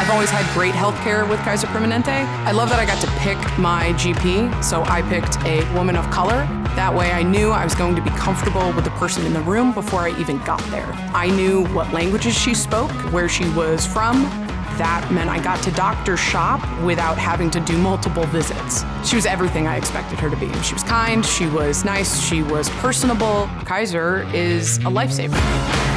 I've always had great health care with Kaiser Permanente. I love that I got to pick my GP, so I picked a woman of color. That way I knew I was going to be comfortable with the person in the room before I even got there. I knew what languages she spoke, where she was from, that meant I got to doctor shop without having to do multiple visits. She was everything I expected her to be. She was kind, she was nice, she was personable. Kaiser is a lifesaver.